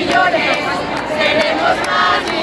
millones, seremos más millones.